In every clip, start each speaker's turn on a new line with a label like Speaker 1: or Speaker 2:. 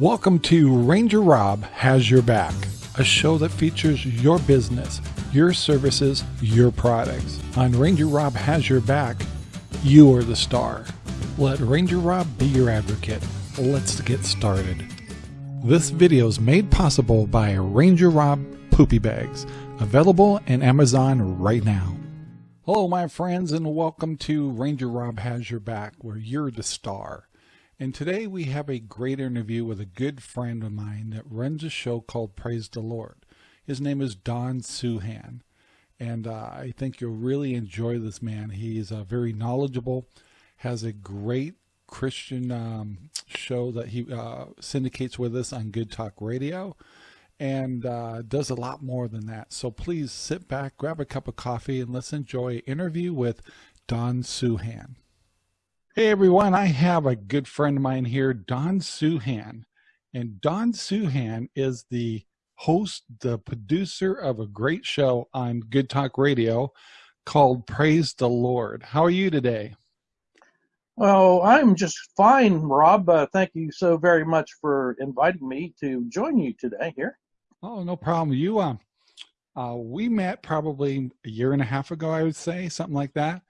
Speaker 1: Welcome to Ranger Rob Has Your Back, a show that features your business, your services, your products. On Ranger Rob Has Your Back, you are the star. Let Ranger Rob be your advocate. Let's get started. This video is made possible by Ranger Rob Poopy Bags, available in Amazon right now. Hello, my friends, and welcome to Ranger Rob Has Your Back, where you're the star. And today we have a great interview with a good friend of mine that runs a show called Praise the Lord. His name is Don Suhan. And uh, I think you'll really enjoy this man. He is uh, very knowledgeable, has a great Christian um, show that he uh, syndicates with us on Good Talk Radio and uh, does a lot more than that. So please sit back, grab a cup of coffee, and let's enjoy an interview with Don Suhan. Hey everyone, I have a good friend of mine here, Don Suhan. And Don Suhan is the host, the producer of a great show on Good Talk Radio called Praise the Lord. How are you today?
Speaker 2: Well, I'm just fine, Rob. Uh, thank you so very much for inviting me to join you today here.
Speaker 1: Oh, no problem. You, uh, uh, we met probably a year and a half ago, I would say, something like that.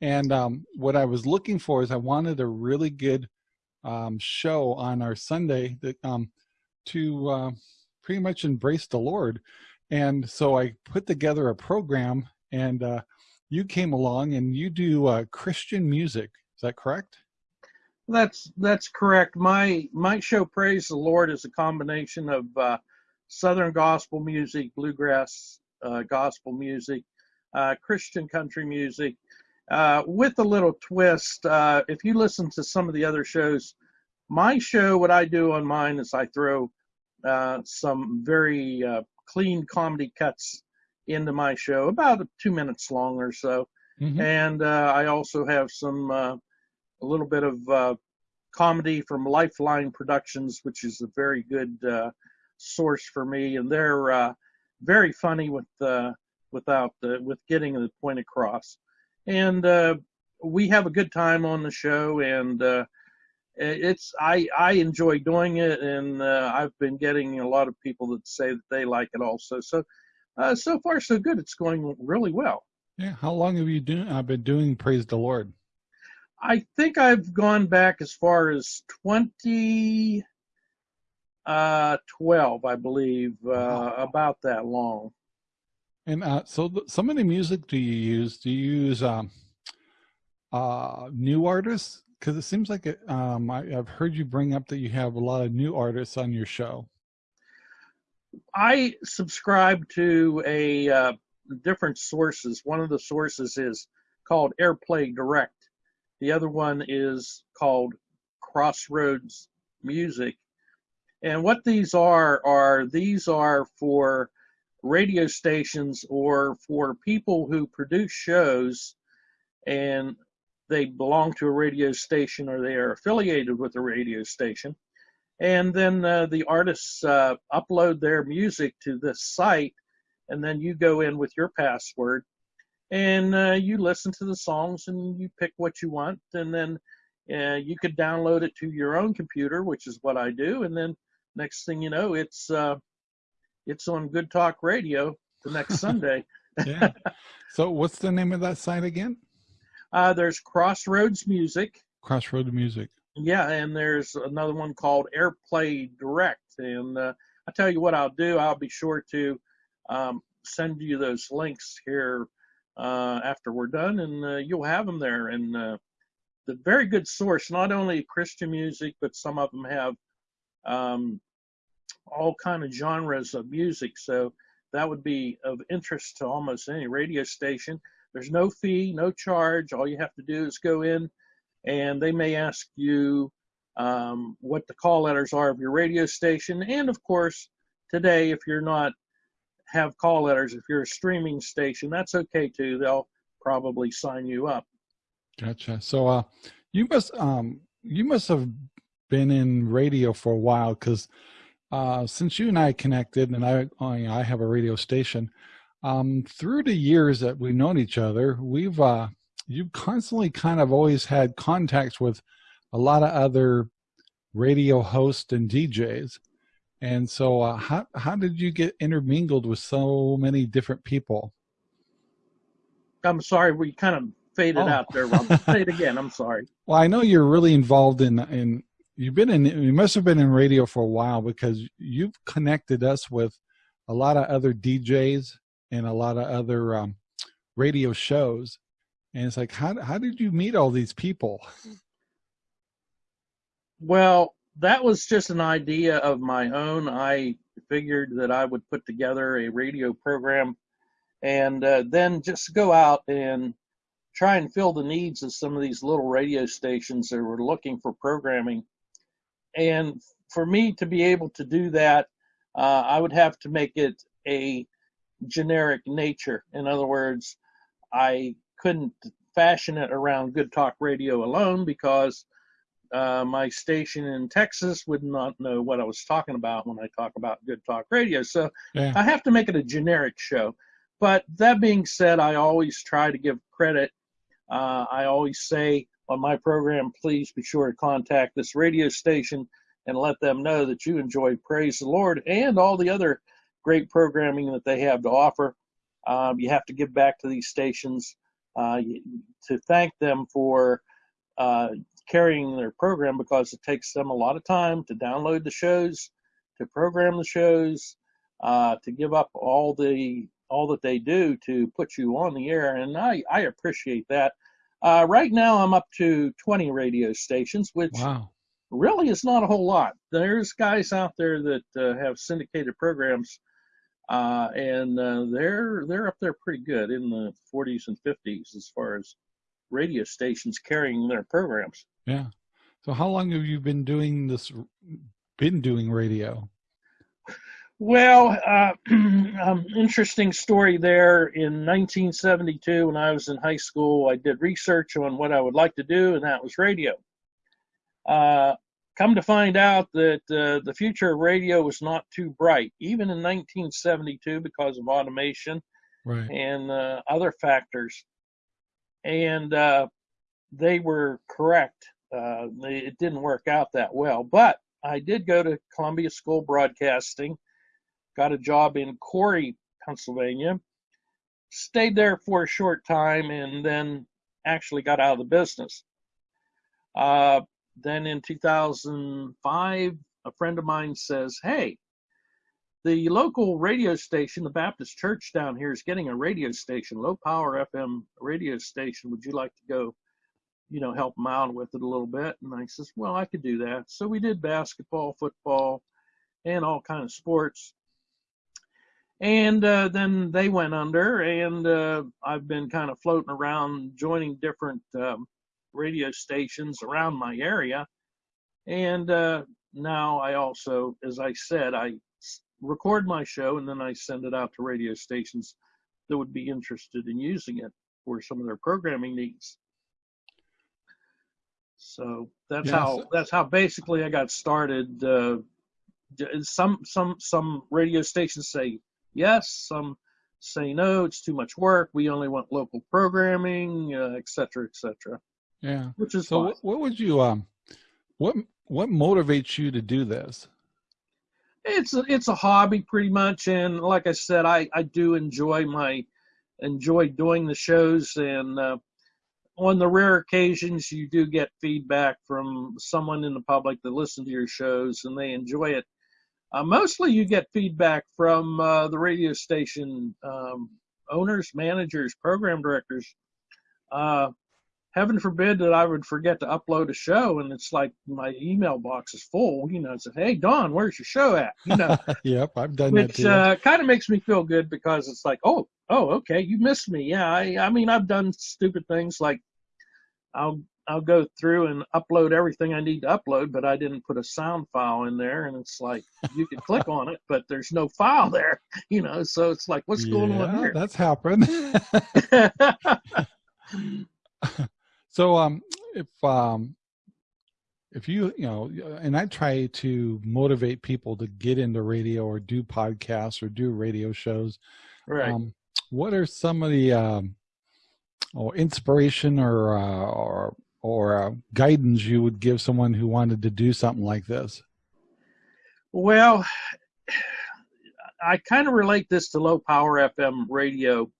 Speaker 1: And um, what I was looking for is I wanted a really good um, show on our Sunday that um, to uh, pretty much embrace the Lord. And so I put together a program and uh, you came along and you do uh, Christian music. Is that correct?
Speaker 2: That's that's correct. My my show Praise the Lord is a combination of uh, Southern gospel music, bluegrass uh, gospel music, uh, Christian country music, uh, with a little twist. Uh, if you listen to some of the other shows, my show, what I do on mine is I throw uh, some very uh, clean comedy cuts into my show, about two minutes long or so. Mm-hmm. And uh, I also have some, a little bit of comedy from Lifeline Productions, which is a very good source for me. And they're very funny with, without, with getting the point across and uh, we have a good time on the show, and uh, it's I I enjoy doing it, and uh, I've been getting a lot of people that say that they like it also. So uh, so far so good. It's going really well.
Speaker 1: Yeah. How long have you doing? I've been doing Praise the Lord.
Speaker 2: I think I've gone back as far as 2012, uh, I believe, uh, wow. about that long.
Speaker 1: And uh, so, some of the music do you use? Do you use um, uh, new artists? Because it seems like it, um, I, have heard you bring up that you have a lot of new artists on your show.
Speaker 2: I subscribe to a uh, different sources. One of the sources is called Airplay Direct. The other one is called Crossroads Music. And what these are are these are for radio stations or for people who produce shows and they belong to a radio station or they are affiliated with a radio station. And then uh, the artists uh, upload their music to this site, and then you go in with your password and uh, you listen to the songs and you pick what you want. And then uh, you could download it to your own computer, which is what I do. And then next thing you know, it's uh, it's on Good Talk Radio the next Sunday.
Speaker 1: yeah. So what's the name of that site again?
Speaker 2: Uh, there's Crossroads Music.
Speaker 1: Crossroads Music.
Speaker 2: Yeah, and there's another one called Airplay Direct. And uh, I tell you what I'll do. I'll be sure to um, send you those links here uh, after we're done, and uh, you'll have them there. And uh, the very good source, not only Christian music, but some of them have um, all kind of genres of music. So that would be of interest to almost any radio station. There's no fee, no charge. All you have to do is go in, and they may ask you um, what the call letters are of your radio station. And of course, today, if you're not have call letters, if you're a streaming station, that's okay too. They'll probably sign you up.
Speaker 1: Gotcha. So, uh, you must um, you must have been in radio for a while because uh, since you and I connected, and I I have a radio station, um, through the years that we've known each other, we've uh, you've constantly kind of always had contacts with a lot of other radio hosts and DJs. And so, uh, how how did you get intermingled with so many different people?
Speaker 2: I'm sorry, we kind of faded oh. out there. Rob. Say it again. I'm sorry.
Speaker 1: Well, I know you're really involved in in. You've been in. You must have been in radio for a while because you've connected us with a lot of other DJs and a lot of other um, radio shows. And it's like, how how did you meet all these people?
Speaker 2: Well, that was just an idea of my own. I figured that I would put together a radio program and uh, then just go out and try and fill the needs of some of these little radio stations that were looking for programming. And for me to be able to do that, uh, I would have to make it a generic nature. In other words, I couldn't fashion it around Good Talk Radio alone because uh, my station in Texas would not know what I was talking about when I talk about Good Talk Radio. So yeah. I have to make it a generic show. But that being said, I always try to give credit. Uh, I always say on my program, please be sure to contact this radio station and let them know that you enjoy Praise the Lord and all the other great programming that they have to offer. Um, you have to give back to these stations uh, to thank them for uh, carrying their program because it takes them a lot of time to download the shows, to program the shows, uh, to give up all the all that they do to put you on the air, and I, I appreciate that. Uh, right now, I'm up to 20 radio stations, which wow. really is not a whole lot. There's guys out there that uh, have syndicated programs, uh, and uh, they're they're up there pretty good in the 40s and 50s as far as radio stations carrying their programs.
Speaker 1: Yeah. So, how long have you been doing this? Been doing radio?
Speaker 2: Well, uh, um, interesting story there. In 1972, when I was in high school, I did research on what I would like to do, and that was radio. Uh, come to find out that uh, the future of radio was not too bright, even in 1972, because of automation right. and uh, other factors. And uh, they were correct. Uh, they, it didn't work out that well, but I did go to Columbia School Broadcasting got a job in Corry, Pennsylvania, stayed there for a short time, and then actually got out of the business. Uh, then in 2005, a friend of mine says, Hey, the local radio station, the Baptist church down here, is getting a radio station, low power FM radio station. Would you like to go, you know, help them out with it a little bit? And I says, Well, I could do that. So we did basketball, football, and all kind of sports and uh, then they went under and uh, i've been kind of floating around joining different um, radio stations around my area and uh, now i also as i said i record my show and then i send it out to radio stations that would be interested in using it for some of their programming needs so that's yes. how that's how basically i got started uh, some some some radio stations say yes. Some say no, it's too much work. We only want local programming, uh, et cetera, et cetera.
Speaker 1: Yeah.
Speaker 2: Which is
Speaker 1: so. Fine. What would you um, what what motivates you to do this?
Speaker 2: It's a, it's a hobby pretty much, and like I said, I I do enjoy my enjoy doing the shows, and uh, on the rare occasions you do get feedback from someone in the public that listen to your shows and they enjoy it mostly you get feedback from uh, the radio station um, owners, managers, program directors. Uh, heaven forbid that I would forget to upload a show and it's like my email box is full. You know, it's like, hey Don, where's your show at? You know.
Speaker 1: yep, I've done
Speaker 2: which,
Speaker 1: that
Speaker 2: uh, kind of makes me feel good because it's like, oh, oh, okay, you missed me. Yeah, I, I mean, I've done stupid things like I'll I'll go through and upload everything I need to upload, but I didn't put a sound file in there. And it's like you can click on it, but there's no file there, you know. So it's like, what's going on here?
Speaker 1: That's happened. so, um, if um, if you you know, and I try to motivate people to get into radio or do podcasts or do radio shows.
Speaker 2: Right.
Speaker 1: Um, what are some of the um, or inspiration or uh, or or uh, guidance you would give someone who wanted to do something like this?
Speaker 2: Well, I kind of relate this to low power FM radio.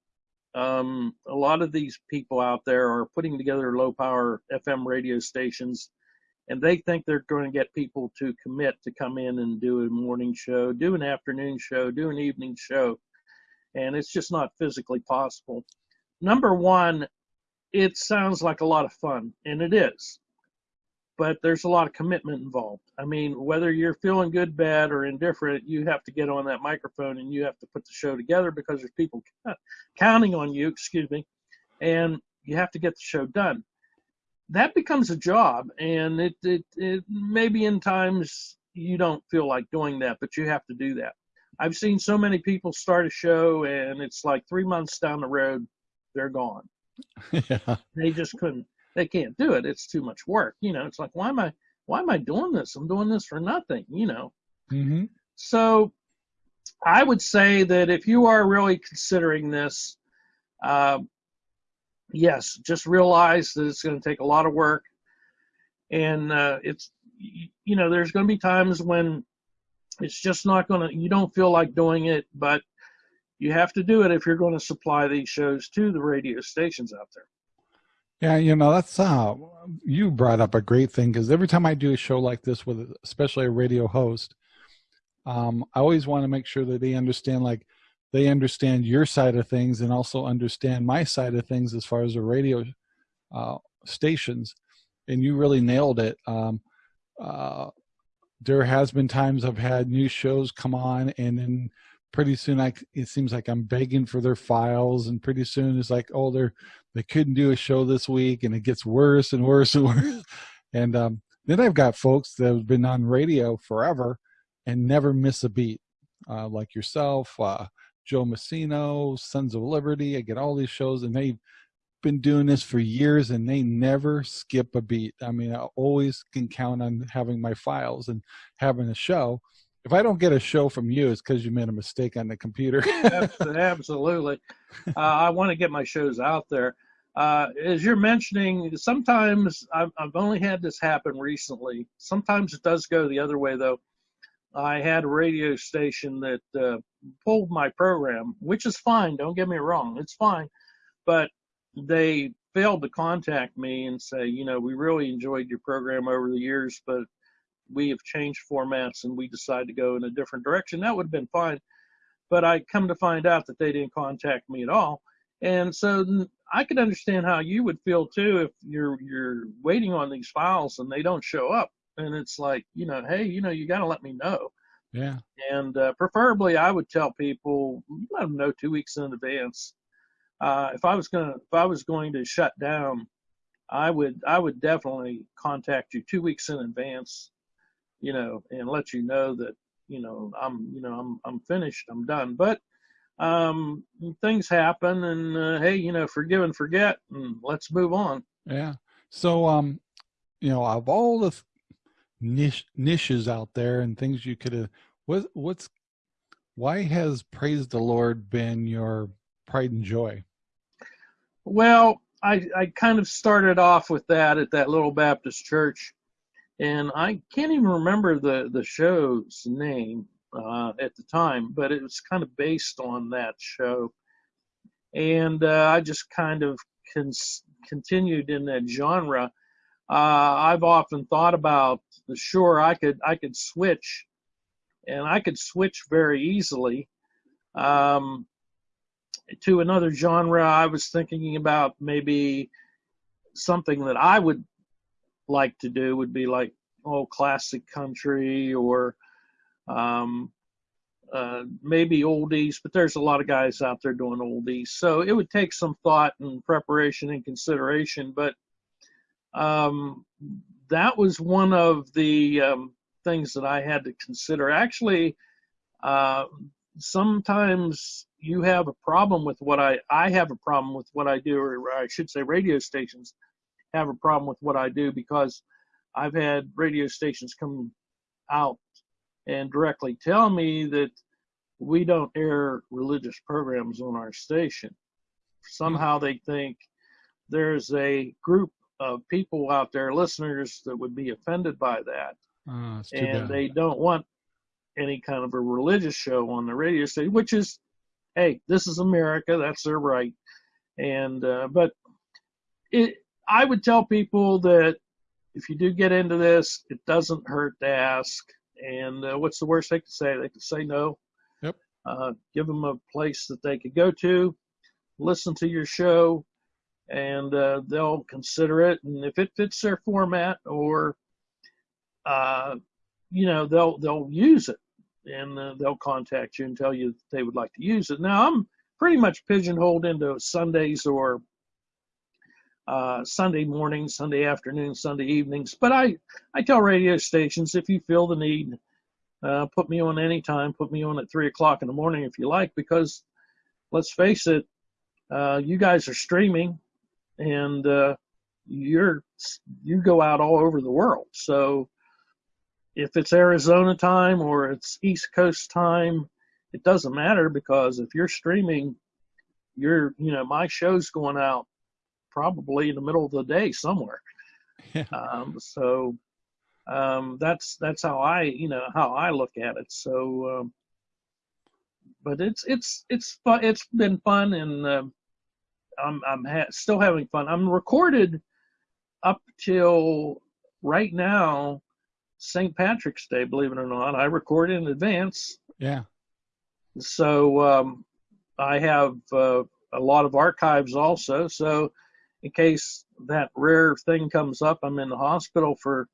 Speaker 2: Um, a lot of these people out there are putting together low power FM radio stations and they think they're going to get people to commit to come in and do a morning show, do an afternoon show, do an evening show, and it's just not physically possible. Number one, it sounds like a lot of fun, and it is, but there's a lot of commitment involved. I mean, whether you're feeling good, bad, or indifferent, you have to get on that microphone and you have to put the show together because there's people counting on you, excuse me, and you have to get the show done. That becomes a job and it, it, it maybe in times you don't feel like doing that but you have to do that. I've seen so many people start a show and it's like three months down the road they're gone yeah. they just couldn't they can't do it it's too much work you know it's like why am i why am i doing this i'm doing this for nothing you know mm-hmm. so i would say that if you are really considering this uh, yes, just realize that it's going to take a lot of work, and uh, it's you know there's going to be times when it's just not going to you don't feel like doing it, but you have to do it if you're going to supply these shows to the radio stations out there.
Speaker 1: Yeah, you know that's uh, you brought up a great thing because every time I do a show like this with especially a radio host, um, I always want to make sure that they understand like they understand your side of things and also understand my side of things as far as the radio uh, stations. And you really nailed it. Um, uh, there has been times I've had new shows come on, and then pretty soon I it seems like I'm begging for their files, and pretty soon it's like, oh, they're they couldn't do a show this week, and it gets worse and worse and worse. And um, then I've got folks that have been on radio forever and never miss a beat, uh, like yourself. Uh, Joe Messino, Sons of Liberty. I get all these shows, and they've been doing this for years, and they never skip a beat. I mean, I always can count on having my files and having a show. If I don't get a show from you, it's because you made a mistake on the computer.
Speaker 2: Absolutely. Uh, I want to get my shows out there. Uh, as you're mentioning, sometimes I've, I've only had this happen recently. Sometimes it does go the other way, though. I had a radio station that uh, pulled my program, which is fine. Don't get me wrong, it's fine. But they failed to contact me and say, you know, we really enjoyed your program over the years, but we have changed formats and we decide to go in a different direction. That would have been fine. But I come to find out that they didn't contact me at all. And so I could understand how you would feel too if you're you're waiting on these files and they don't show up and it's like you know hey you know you got to let me know
Speaker 1: yeah
Speaker 2: and uh, preferably i would tell people let them know two weeks in advance uh, if i was going to if i was going to shut down i would i would definitely contact you two weeks in advance you know and let you know that you know i'm you know i'm i'm finished i'm done. But um things happen and uh, hey you know forgive and forget and let's move on.
Speaker 1: Yeah. So um you know of all the niche niches out there and things you could have what what's why has praise the lord been your pride and joy?
Speaker 2: Well i i kind of started off with that at that little baptist church and i can't even remember the the show's name uh, at the time but it was kind of based on that show and uh, i just kind of continued in that genre uh, I've often thought about the sure I could I could switch, and I could switch very easily um, to another genre. I was thinking about maybe something that I would like to do would be like old classic country or um, uh, maybe oldies, but there's a lot of guys out there doing oldies. So it would take some thought and preparation and consideration, but um, that was one of the um, things that I had to consider. Actually, uh, sometimes you have a problem with what I I have a problem with what I do, or I should say, radio stations have a problem with what I do because I've had radio stations come out and directly tell me that we don't air religious programs on our station. Somehow they think there's a group of people out there, listeners that would be offended by that,
Speaker 1: Oh,
Speaker 2: and
Speaker 1: bad.
Speaker 2: they don't want any kind of a religious show on the radio station, which is, hey, this is America, that's their right. And uh, but it, I would tell people that if you do get into this, it doesn't hurt to ask. And uh, what's the worst they could say? They could say no.
Speaker 1: Yep.
Speaker 2: Uh, give them a place that they could go to, listen to your show, and uh, they'll consider it. And if it fits their format, or uh, you know, they'll they'll use it, and uh, they'll contact you and tell you that they would like to use it. Now I'm pretty much pigeonholed into Sundays or uh, Sunday morning, Sunday afternoon, Sunday evenings. But I, I tell radio stations if you feel the need, uh, put me on any time. Put me on at three o'clock in the morning if you like, because let's face it, uh, you guys are streaming, and uh, you're you go out all over the world. So if it's Arizona time or it's East Coast time, it doesn't matter because if you're streaming, you're you know my show's going out probably in the middle of the day somewhere.
Speaker 1: Yeah.
Speaker 2: Um, so um, that's that's how I you know how I look at it. So, um, but it's it's it's fun. It's been fun, and uh, I'm I'm ha- still having fun. I'm recorded up till right now, St. Patrick's Day. Believe it or not, I record in advance.
Speaker 1: Yeah.
Speaker 2: So um, I have uh, a lot of archives also. So in case that rare thing comes up, I'm in the hospital for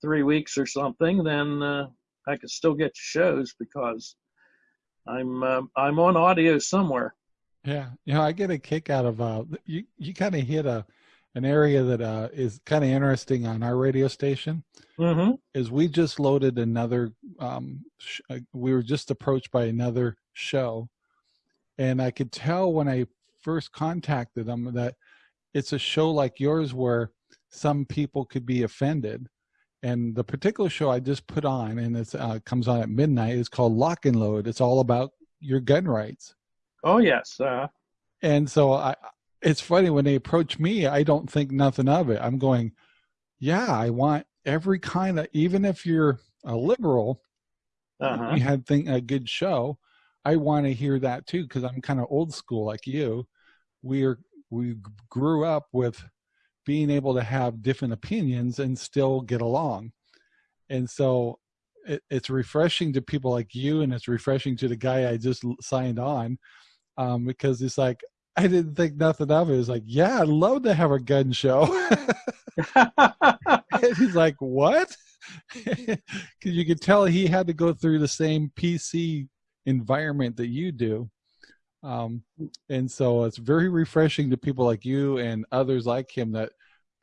Speaker 2: three weeks or something, then uh, I can still get shows because I'm uh, I'm on audio somewhere.
Speaker 1: Yeah, you know, I get a kick out of uh, you. You kind of hit a an area that uh, is kind of interesting on our radio station.
Speaker 2: Mm-hmm.
Speaker 1: Is we just loaded another. Um, sh- uh, we were just approached by another show, and I could tell when I first contacted them that it's a show like yours where some people could be offended. And the particular show I just put on, and it uh, comes on at midnight, is called Lock and Load. It's all about your gun rights.
Speaker 2: Oh yes. Uh,
Speaker 1: And so I, it's funny when they approach me, I don't think nothing of it. I'm going, yeah, I want every kind of, even if you're a liberal,
Speaker 2: uh-huh.
Speaker 1: you had think a good show. I want to hear that too because I'm kind of old school like you. We're we grew up with being able to have different opinions and still get along, and so it, it's refreshing to people like you, and it's refreshing to the guy I just signed on um, because it's like I didn't think nothing of it. It's like, yeah, I'd love to have a gun show. he's like, what? Because you could tell he had to go through the same PC environment that you do. Um, and so it's very refreshing to people like you and others like him that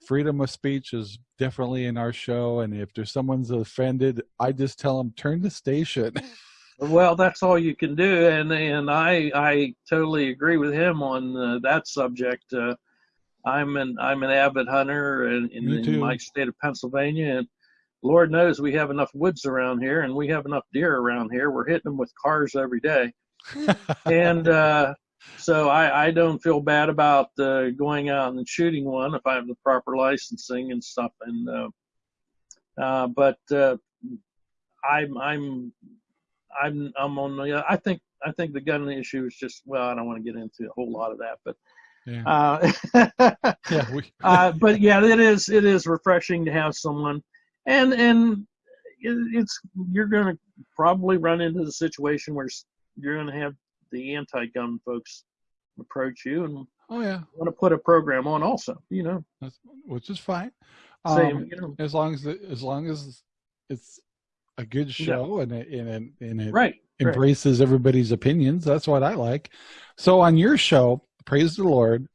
Speaker 1: freedom of speech is definitely in our show. And if there's someone's offended, I just tell them turn the station.
Speaker 2: well, that's all you can do, and and I I totally agree with him on uh, that subject. Uh, I'm an I'm an avid hunter in, in, in my state of Pennsylvania, and Lord knows we have enough woods around here, and we have enough deer around here. We're hitting them with cars every day, and uh, so I I don't feel bad about uh, going out and shooting one if I have the proper licensing and stuff, and uh, uh, but uh, I'm I'm I'm I'm on the I think I think the gun issue is just well I don't want to get into a whole lot of that, but
Speaker 1: yeah.
Speaker 2: uh,
Speaker 1: yeah. We,
Speaker 2: uh, but yeah, it is it is refreshing to have someone, and and it, it's you're gonna probably run into the situation where you're gonna have the anti-gun folks approach you and
Speaker 1: oh yeah.
Speaker 2: want to put a program on also, you know,
Speaker 1: That's, which is fine.
Speaker 2: same,
Speaker 1: Um,
Speaker 2: you know,
Speaker 1: as long as the, as long as it's a good show and it and it, and it
Speaker 2: right, right.
Speaker 1: embraces everybody's opinions. That's what I like. So on your show, praise the Lord.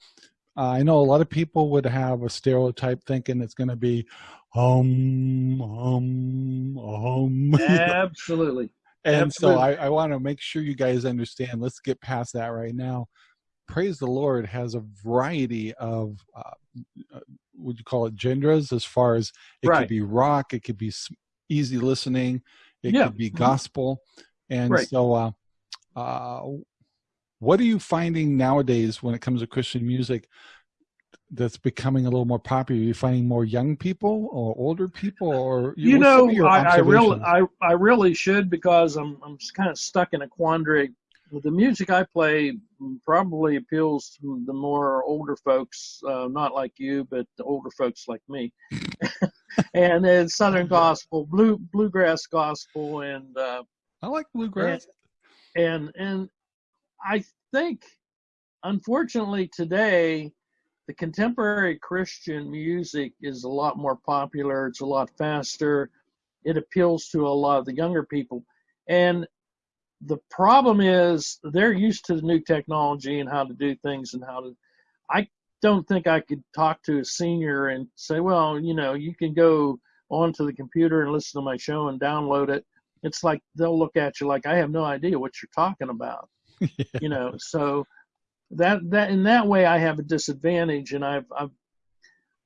Speaker 1: Uh, I know a lot of people would have a stereotype thinking it's going to be hum hum hum.
Speaker 2: absolutely.
Speaker 1: And so. I, I want to make sure you guys understand. Let's get past that right now. Praise the Lord has a variety of uh, uh, would you call it genders as far as it
Speaker 2: Right.
Speaker 1: could be rock, it could be easy listening, it
Speaker 2: Yeah.
Speaker 1: could be gospel, and
Speaker 2: Right.
Speaker 1: so uh, uh, what are you finding nowadays when it comes to Christian music? That's becoming a little more popular? Are you finding more young people or older people, or
Speaker 2: you know, I, I really, I, I really should because I'm I'm kind of stuck in a quandary. The music I play probably appeals to the more older folks, uh, not like you, but the older folks like me. and then Southern gospel, blue bluegrass gospel, and uh,
Speaker 1: I like bluegrass.
Speaker 2: And, and and I think, unfortunately, today the contemporary Christian music is a lot more popular. It's a lot faster. It appeals to a lot of the younger people. And the problem is they're used to the new technology and how to do things and how to. I don't think I could talk to a senior and say, well, you know, you can go onto the computer and listen to my show and download it. It's like they'll look at you like I have no idea what you're talking about. yeah. You know, so that that in that way I have a disadvantage, and I've I've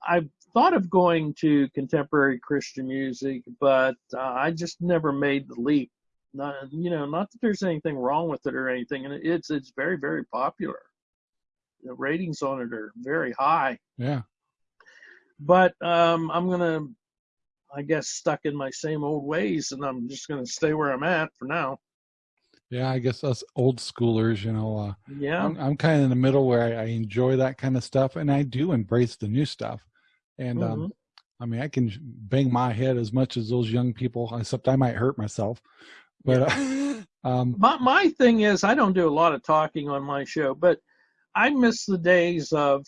Speaker 2: I've thought of going to contemporary Christian music, but uh, I just never made the leap. Not you know, not that there's anything wrong with it or anything, and it's it's very very popular. The ratings on it are very high.
Speaker 1: Yeah.
Speaker 2: But um, I'm gonna, I guess, stuck in my same old ways, and I'm just gonna stay where I'm at for now.
Speaker 1: Yeah, I guess us old schoolers, you know, uh,
Speaker 2: yeah,
Speaker 1: I'm, I'm kind of in the middle where I, I, enjoy that kind of stuff, and I do embrace the new stuff. And um, mm-hmm. um, I mean, I can bang my head as much as those young people, except I might hurt myself. But yeah. uh, um,
Speaker 2: my my thing is, I don't do a lot of talking on my show, but I miss the days of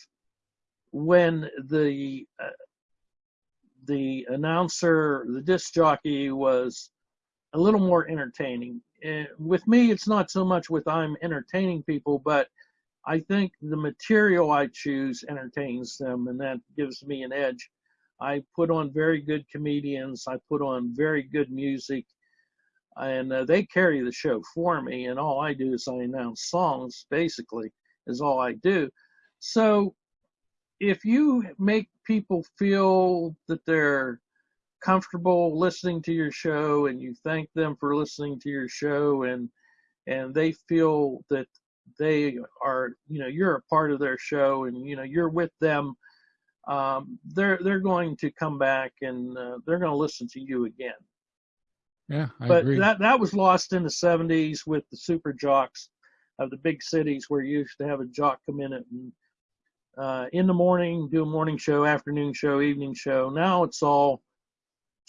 Speaker 2: when the uh, the announcer, the disc jockey was a little more entertaining. With me, it's not so much with I'm entertaining people, but I think the material I choose entertains them, and that gives me an edge. I put on very good comedians. I put on very good music, and uh, they carry the show for me. And all I do is I announce songs. Basically, is all I do. So, if you make people feel that they're comfortable listening to your show and you thank them for listening to your show and and they feel that they are you know you're a part of their show and you know you're with them um, they're they're going to come back and uh, they're going to listen to you again
Speaker 1: yeah I
Speaker 2: but
Speaker 1: agree.
Speaker 2: that that was lost in the 70s with the super jocks of the big cities where you used to have a jock come in and uh, in the morning do a morning show afternoon show evening show now it's all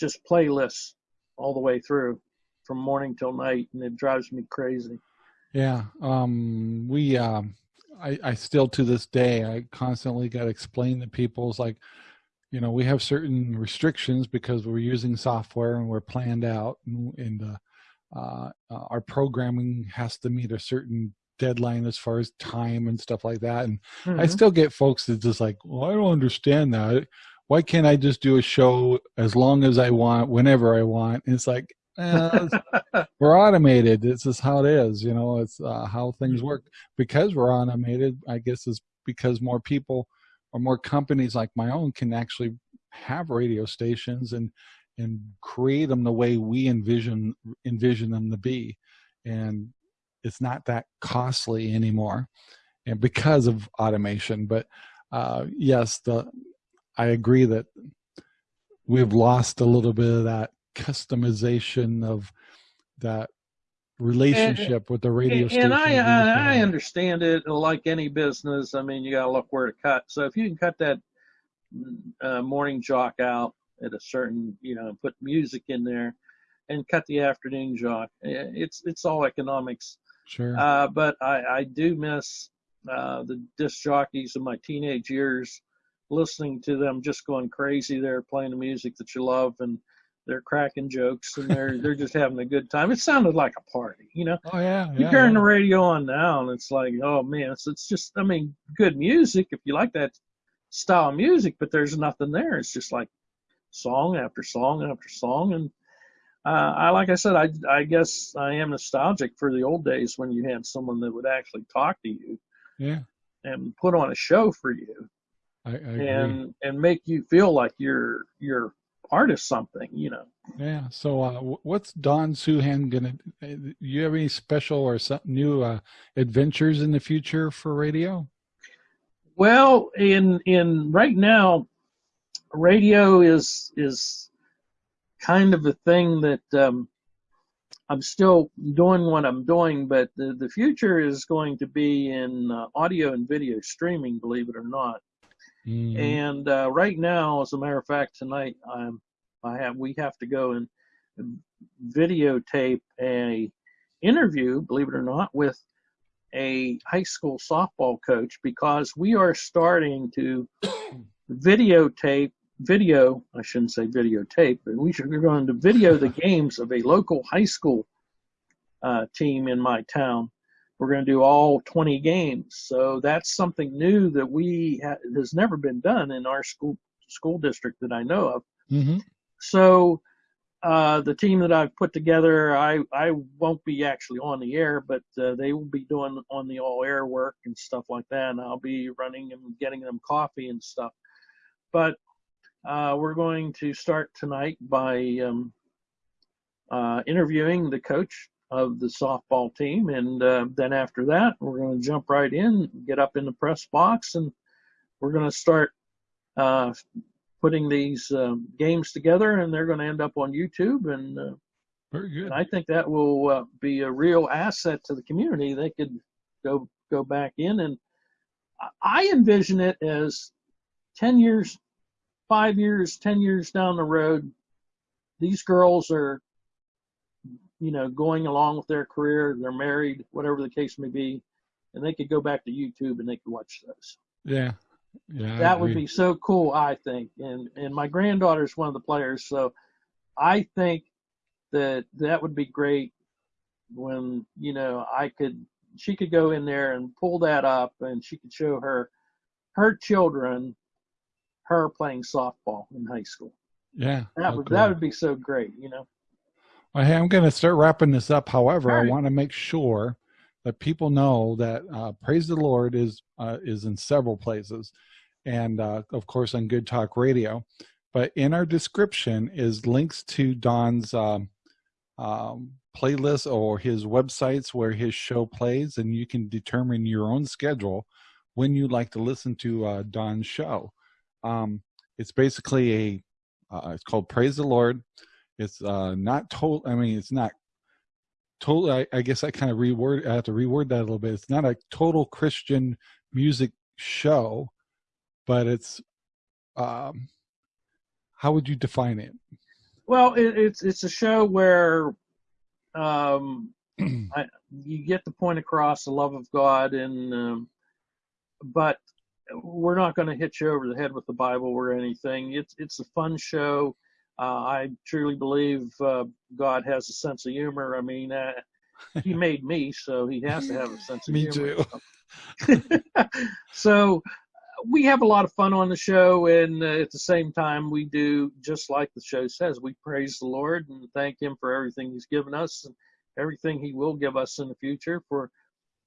Speaker 2: just playlists all the way through from morning till night and it drives me crazy
Speaker 1: yeah um we um i i still to this day i constantly got to explain to people it's like you know we have certain restrictions because we're using software and we're planned out and, and uh, uh, our programming has to meet a certain deadline as far as time and stuff like that and mm-hmm. i still get folks that just like well i don't understand that why can't I just do a show as long as I want, whenever I want? And it's like, eh, we're automated. This is how it is. You know, it's uh, how things mm-hmm. work. Because we're automated, I guess is because more people or more companies like my own can actually have radio stations and and create them the way we envision envision them to be and it's not that costly anymore and because of automation but uh, yes the I agree that we've lost a little bit of that customization of that relationship and, with the radio station.
Speaker 2: And I, I, I understand it like any business. I mean, you got to look where to cut. So if you can cut that uh, morning jock out at a certain, you know, put music in there and cut the afternoon jock, eh, it's it's all economics.
Speaker 1: Sure.
Speaker 2: Uh, but I, I do miss uh, the disc jockeys of my teenage years listening to them just going crazy there playing the music that you love and they're cracking jokes and they're they're just having a good time. It sounded like a party, you know.
Speaker 1: Oh yeah.
Speaker 2: You turn yeah. the radio on now and it's like, oh man, it's, it's just I mean, good music if you like that style of music, but there's nothing there. It's just like song after song after song and uh, I like I said, I I guess I am nostalgic for the old days when you had someone that would actually talk to you,
Speaker 1: yeah,
Speaker 2: and put on a show for you.
Speaker 1: I, I
Speaker 2: and and make you feel like you're you're part of something, you know.
Speaker 1: Yeah. So, uh, what's Don Suhan gonna? Uh, you have any special or some new uh, adventures in the future for radio?
Speaker 2: Well, in in right now, radio is is kind of a thing that um, I'm still doing what I'm doing, but the the future is going to be in uh, audio and video streaming. Believe it or not.
Speaker 1: Mhm.
Speaker 2: And uh, right now, as a matter of fact, tonight I'm I have we have to go and videotape a interview, believe it or not, with a high school softball coach because we are starting to videotape video I shouldn't say videotape, but we should we're going to video the games of a local high school uh, team in my town. We're going to do all 20 games, so that's something new that we ha- has never been done in our school school district that I know of.
Speaker 1: Mhm.
Speaker 2: So uh, the team that I've put together, I I won't be actually on the air, but uh, they will be doing on the all air work and stuff like that, and I'll be running and getting them coffee and stuff. But uh, we're going to start tonight by um, uh, interviewing the coach of the softball team, and uh, then after that, we're going to jump right in, get up in the press box, and we're going to start uh, putting these um, games together, and they're going to end up on YouTube, and, uh,
Speaker 1: Very good.
Speaker 2: and I think that will uh, be a real asset to the community. They could go go back in, and I- I envision it as ten years, five years, ten years down the road. These girls are, you know, going along with their career. They're married, whatever the case may be, and they could go back to YouTube and they could watch those
Speaker 1: yeah. Yeah.
Speaker 2: That would be so cool i think and and my granddaughter's one of the players so i think that that would be great when you know i could she could go in there and pull that up and she could show her her children her playing softball in high school
Speaker 1: Yeah.
Speaker 2: that would
Speaker 1: cool.
Speaker 2: that would be so great you know
Speaker 1: Well, hey, I'm going to start wrapping this up. However,
Speaker 2: All
Speaker 1: I want to make sure that people know that uh, Praise the Lord is uh, is in several places, and uh, of course on Good Talk Radio. But in our description is links to Don's um, um, playlist or his websites where his show plays, and you can determine your own schedule when you like to listen to uh, Don's show. Um, it's basically a uh, it's called Praise the Lord it's uh not total i mean it's not total I, I guess i kind of reword i have to reword that a little bit it's not a total christian music show but it's um how would you define it
Speaker 2: well it, it's it's a show where um I, you get the point across the love of God, and um, but we're not going to hit you over the head with the Bible or anything. It's it's a fun show. Uh, I truly believe uh, God has a sense of humor. I mean, uh, He made me, so He has to have a sense of
Speaker 1: Me
Speaker 2: humor.
Speaker 1: too.
Speaker 2: so we have a lot of fun on the show, and uh, at the same time, we do just like the show says. We praise the Lord and thank Him for everything He's given us and everything He will give us in the future for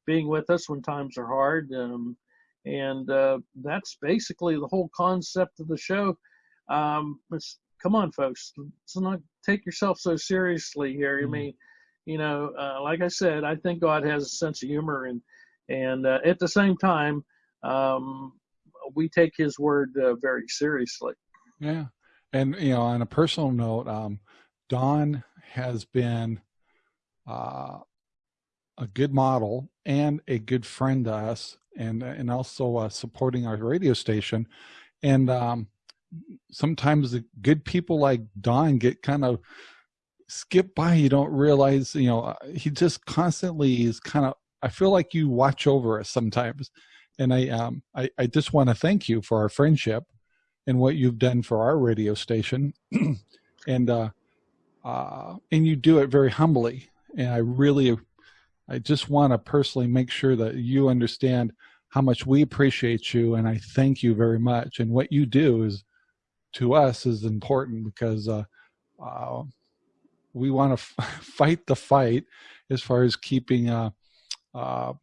Speaker 2: being with us when times are hard. Um, and uh, that's basically the whole concept of the show. Um, it's, come on, folks, let's not take yourself so seriously here. I
Speaker 1: Mhm.
Speaker 2: mean, you know, uh, like I said, I think God has a sense of humor, and and uh, at the same time, um, we take His word uh, very seriously.
Speaker 1: Yeah. And, you know, on a personal note, um, Don has been uh, a good model and a good friend to us and, and also uh, supporting our radio station. And um, sometimes the good people like Don get kind of skip by. You don't realize, you know, uh, he just constantly is kind of, I feel like you watch over us sometimes. And I, um, I, I just want to thank you for our friendship and what you've done for our radio station and uh uh and you do it very humbly and i really i just want to personally make sure that you understand how much we appreciate you and i thank you very much and what you do is to us is important because uh, uh we want to fight the fight as far as keeping uh uh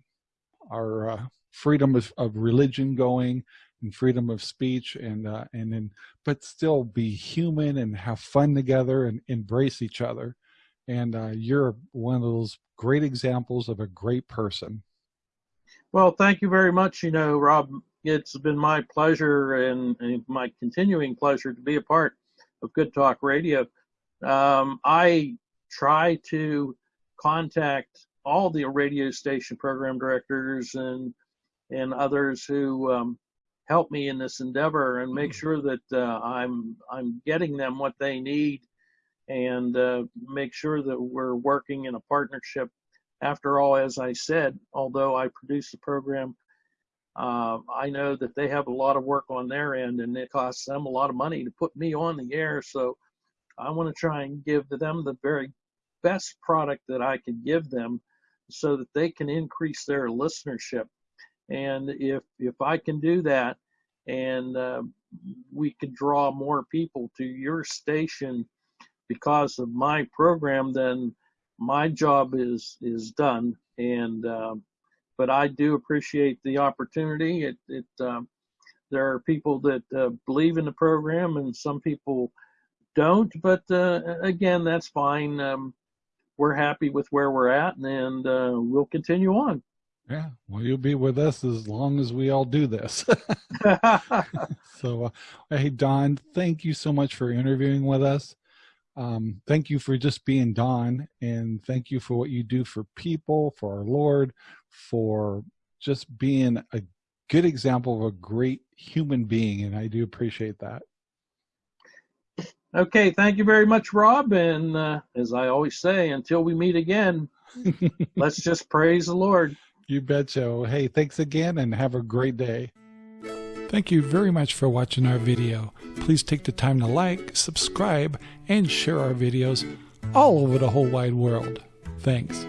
Speaker 1: our uh, freedom of, of religion going and freedom of speech and uh, and then but still be human and have fun together and embrace each other and you're one of those great examples of a great person
Speaker 2: Well, thank you very much. You know, Rob, it's been my pleasure and, and, my continuing pleasure to be a part of Good Talk Radio. Um, I try to contact all the radio station program directors and and others who um, help me in this endeavor and make sure that uh, I'm I'm getting them what they need and uh, make sure that we're working in a partnership. After all, as I said, although I produce the program, uh, I know that they have a lot of work on their end and it costs them a lot of money to put me on the air. So I want to try and give them the very best product that I can give them so that they can increase their listenership. And if if I can do that, and uh, we can draw more people to your station because of my program, then my job is is done. And uh, but I do appreciate the opportunity. It it um, there are people that uh, believe in the program, and some people don't. But uh, again, that's fine. Um, we're happy with where we're at, and, uh, we'll continue on.
Speaker 1: Yeah, well, you'll be with us as long as we all do this. so, uh, hey, Don, thank you so much for interviewing with us. Um, thank you for just being Don, and thank you for what you do for people, for our Lord, for just being a good example of a great human being, and I do appreciate that.
Speaker 2: Okay, thank you very much, Rob. And uh, as I always say, until we meet again, let's just praise the Lord.
Speaker 1: You betcha. Hey, thanks again and have a great day. Thank you very much for watching our video. Please take the time to like, subscribe, and share our videos all over the whole wide world. Thanks.